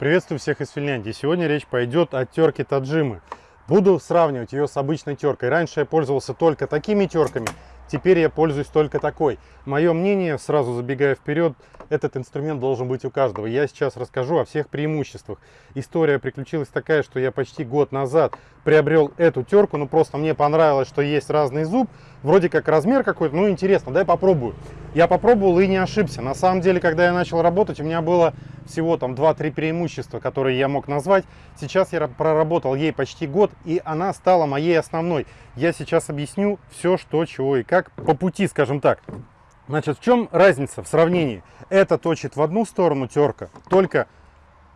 Приветствую всех из Финляндии. Сегодня речь пойдет о терке Таджимы. Буду сравнивать ее с обычной теркой. Раньше я пользовался только такими терками, Теперь я пользуюсь только такой. Мое мнение, сразу забегая вперед, этот инструмент должен быть у каждого. Я сейчас расскажу о всех преимуществах. История приключилась такая, что я почти год назад приобрел эту терку, ну просто мне понравилось, что есть разный зуб, вроде как размер какой-то, ну интересно, дай попробую. Я попробовал и не ошибся. На самом деле, когда я начал работать, у меня было всего там 2-3 преимущества, которые я мог назвать. Сейчас я проработал ей почти год, и она стала моей основной. Я сейчас объясню все, что, чего и как по пути, скажем так. Значит, в чем разница в сравнении? Это точит в одну сторону терка, только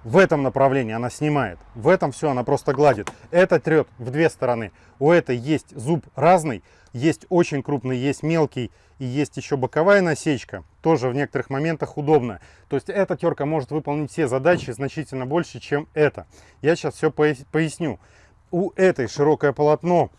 в этом направлении она снимает. В этом все она просто гладит. Это трет в две стороны. У этой есть зуб разный. Есть очень крупный, есть мелкий и есть еще боковая насечка. Тоже в некоторых моментах удобно. То есть эта терка может выполнить все задачи значительно больше, чем это. Я сейчас все поясню. У этой широкое полотно,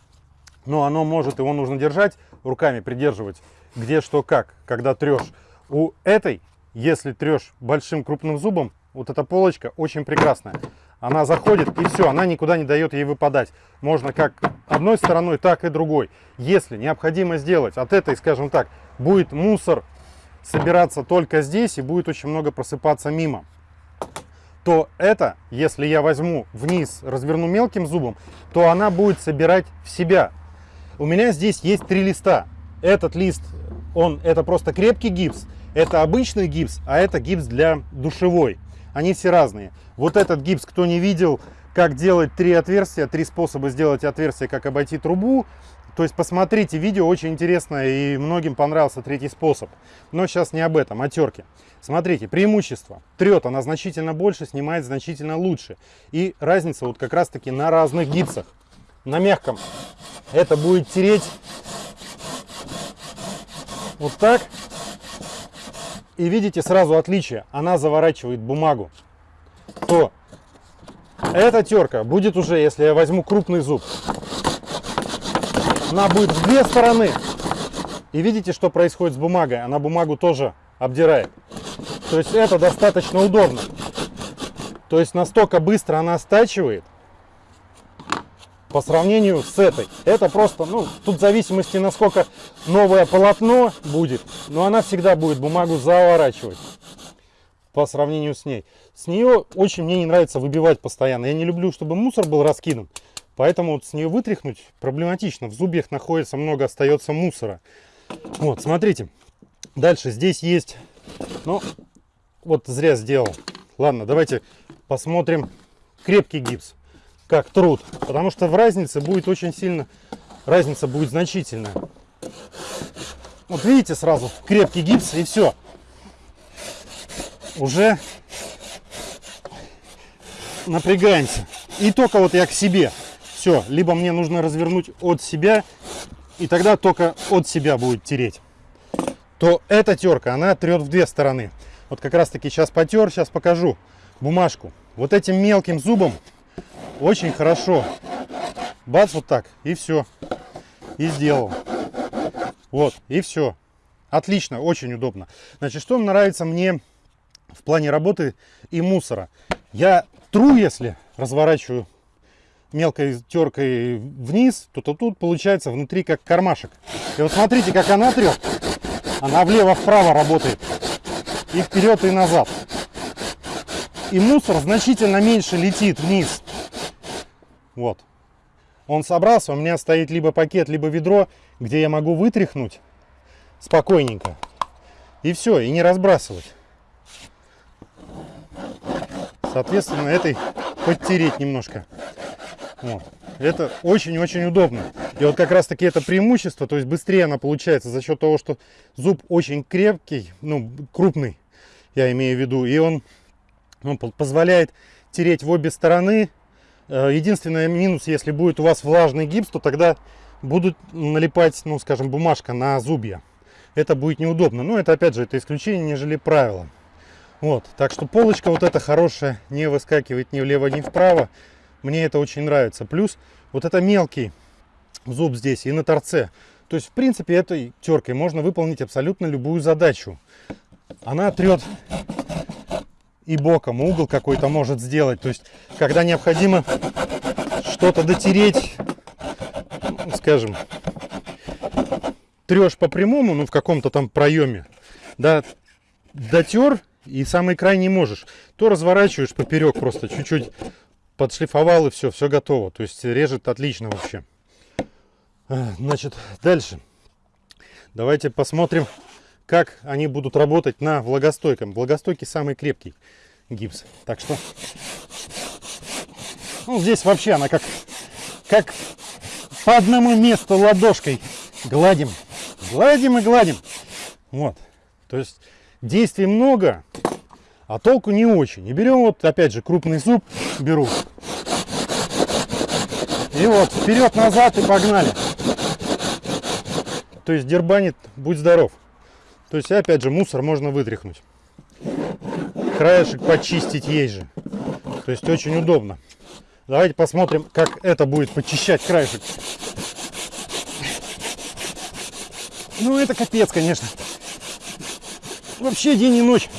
но оно может, его нужно держать, руками придерживать, где что как, когда трешь. У этой, если трешь большим крупным зубом, вот эта полочка очень прекрасная. Она заходит и все, она никуда не дает ей выпадать. Можно как одной стороной, так и другой. Если необходимо сделать от этой, скажем так, будет мусор собираться только здесь и будет очень много просыпаться мимо, то это, если я возьму вниз, разверну мелким зубом, то она будет собирать в себя. У меня здесь есть три листа. Этот лист, он это просто крепкий гипс, это обычный гипс, а это гипс для душевой они все разные. Вот этот гипс, кто не видел, как делать три отверстия, три способа сделать отверстие, как обойти трубу, то есть посмотрите видео, очень интересно и многим понравился третий способ. Но сейчас не об этом, о терке. Смотрите, преимущество. Трет она значительно больше, снимает значительно лучше. И разница вот как раз таки на разных гипсах. На мягком это будет тереть вот так. И видите сразу отличие. Она заворачивает бумагу. То эта терка будет уже, если я возьму крупный зуб, она будет в две стороны. И видите, что происходит с бумагой? Она бумагу тоже обдирает. То есть это достаточно удобно. То есть настолько быстро она стачивает, по сравнению с этой. Это просто, ну, тут в зависимости, насколько новое полотно будет, но она всегда будет бумагу заворачивать по сравнению с ней. С нее очень мне не нравится выбивать постоянно. Я не люблю, чтобы мусор был раскидан. Поэтому вот с нее вытряхнуть проблематично. В зубьях находится много, остается мусора. Вот, смотрите. Дальше здесь есть... Ну, вот зря сделал. Ладно, давайте посмотрим крепкий гипс как труд. Потому что в разнице будет очень сильно, разница будет значительная. Вот видите сразу, крепкий гипс и все. Уже напрягаемся. И только вот я к себе. Все, либо мне нужно развернуть от себя, и тогда только от себя будет тереть. То эта терка, она трет в две стороны. Вот как раз таки сейчас потер, сейчас покажу бумажку. Вот этим мелким зубом очень хорошо. Бац, вот так, и все. И сделал. Вот, и все. Отлично, очень удобно. Значит, что нравится мне в плане работы и мусора? Я тру, если разворачиваю мелкой теркой вниз, то, то тут получается внутри как кармашек. И вот смотрите, как она трет. Она влево-вправо работает. И вперед, и назад. И мусор значительно меньше летит вниз. Вот. Он собрался, у меня стоит либо пакет, либо ведро, где я могу вытряхнуть спокойненько. И все, и не разбрасывать. Соответственно, этой подтереть немножко. Вот. Это очень-очень удобно. И вот как раз таки это преимущество, то есть быстрее она получается за счет того, что зуб очень крепкий, ну, крупный, я имею в виду, и он, он позволяет тереть в обе стороны, единственный минус, если будет у вас влажный гипс, то тогда будут налипать, ну, скажем, бумажка на зубья. Это будет неудобно. Но это, опять же, это исключение, нежели правило. Вот, так что полочка вот эта хорошая, не выскакивает ни влево, ни вправо. Мне это очень нравится. Плюс вот это мелкий зуб здесь и на торце. То есть, в принципе, этой теркой можно выполнить абсолютно любую задачу. Она трет и боком угол какой-то может сделать. То есть, когда необходимо что-то дотереть, скажем, трешь по прямому, ну в каком-то там проеме, да, дотер и самый край не можешь, то разворачиваешь поперек просто чуть-чуть подшлифовал и все, все готово. То есть режет отлично вообще. Значит, дальше. Давайте посмотрим, как они будут работать на влагостойком. Влагостойкий самый крепкий гипс. Так что, ну здесь вообще она как, как по одному месту ладошкой гладим, гладим и гладим. Вот, то есть действий много, а толку не очень. И берем вот, опять же, крупный зуб беру. И вот, вперед-назад и погнали. То есть дербанит, будь здоров. То есть, опять же, мусор можно вытряхнуть. Краешек почистить есть же. То есть, очень удобно. Давайте посмотрим, как это будет почищать краешек. Ну, это капец, конечно. Вообще день и ночь.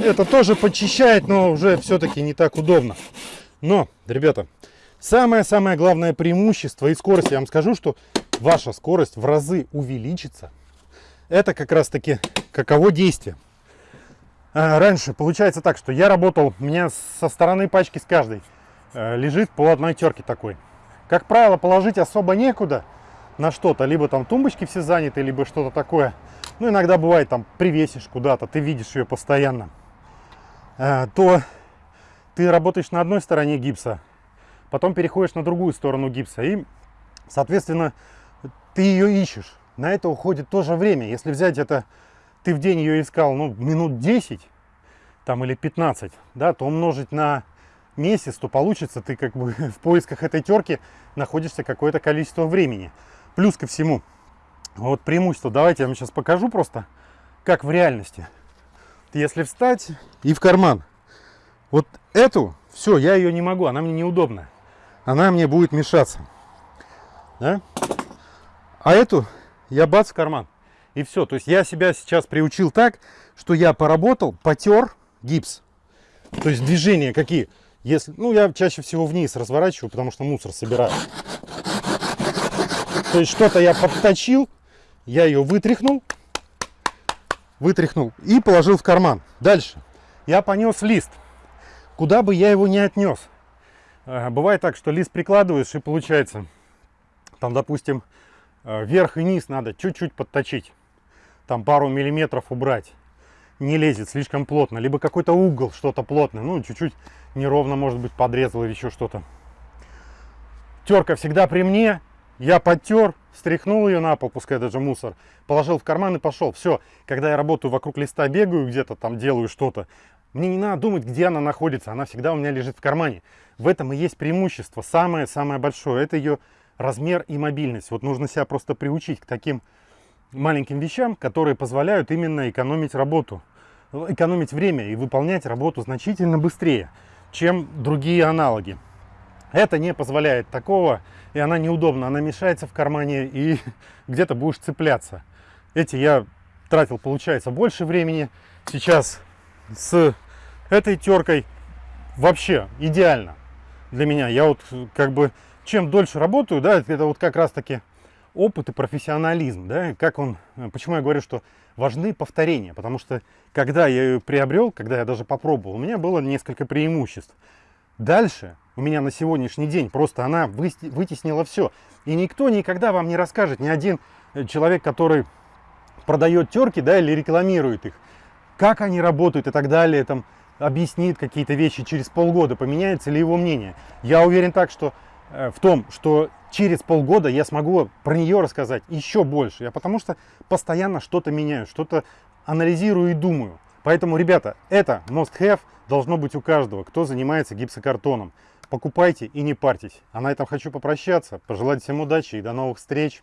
это тоже почищает, но уже все-таки не так удобно. Но, ребята, самое-самое главное преимущество и скорость, я вам скажу, что ваша скорость в разы увеличится. Это как раз-таки каково действие. А, раньше получается так, что я работал, у меня со стороны пачки с каждой э, лежит по одной терке такой. Как правило, положить особо некуда на что-то. Либо там тумбочки все заняты, либо что-то такое. Ну, иногда бывает, там, привесишь куда-то, ты видишь ее постоянно. Э, то ты работаешь на одной стороне гипса, потом переходишь на другую сторону гипса, и, соответственно, ты ее ищешь. На это уходит тоже время. Если взять это, ты в день ее искал, ну, минут 10, там, или 15, да, то умножить на месяц, то получится, ты как бы в поисках этой терки находишься какое-то количество времени. Плюс ко всему, вот преимущество, давайте я вам сейчас покажу просто, как в реальности если встать и в карман. Вот эту, все, я ее не могу, она мне неудобна. Она мне будет мешаться. Да? А эту я бац в карман. И все. То есть я себя сейчас приучил так, что я поработал, потер гипс. То есть движения какие? Если, ну, я чаще всего вниз разворачиваю, потому что мусор собираю. То есть что-то я подточил, я ее вытряхнул, вытряхнул и положил в карман. Дальше. Я понес лист. Куда бы я его не отнес. Бывает так, что лист прикладываешь и получается, там, допустим, э, верх и низ надо чуть-чуть подточить. Там пару миллиметров убрать. Не лезет слишком плотно. Либо какой-то угол, что-то плотное. Ну, чуть-чуть неровно, может быть, подрезал или еще что-то. Терка всегда при мне. Я подтер, стряхнул ее на пол, пускай даже мусор, положил в карман и пошел. Все, когда я работаю вокруг листа, бегаю где-то там, делаю что-то, мне не надо думать, где она находится, она всегда у меня лежит в кармане. В этом и есть преимущество, самое-самое большое, это ее размер и мобильность. Вот нужно себя просто приучить к таким маленьким вещам, которые позволяют именно экономить работу, экономить время и выполнять работу значительно быстрее, чем другие аналоги. Это не позволяет такого, и она неудобна, она мешается в кармане и где-то будешь цепляться. Эти я тратил, получается, больше времени. Сейчас с этой теркой вообще идеально для меня. Я вот как бы чем дольше работаю, да, это вот как раз таки опыт и профессионализм, да, как он, почему я говорю, что важны повторения, потому что когда я ее приобрел, когда я даже попробовал, у меня было несколько преимуществ. Дальше у меня на сегодняшний день просто она вытеснила все. И никто никогда вам не расскажет, ни один э, человек, который продает терки, да, или рекламирует их, как они работают и так далее, там, объяснит какие-то вещи через полгода, поменяется ли его мнение. Я уверен так, что э, в том, что через полгода я смогу про нее рассказать еще больше. Я потому что постоянно что-то меняю, что-то анализирую и думаю. Поэтому, ребята, это must have должно быть у каждого, кто занимается гипсокартоном. Покупайте и не парьтесь. А на этом хочу попрощаться, пожелать всем удачи и до новых встреч.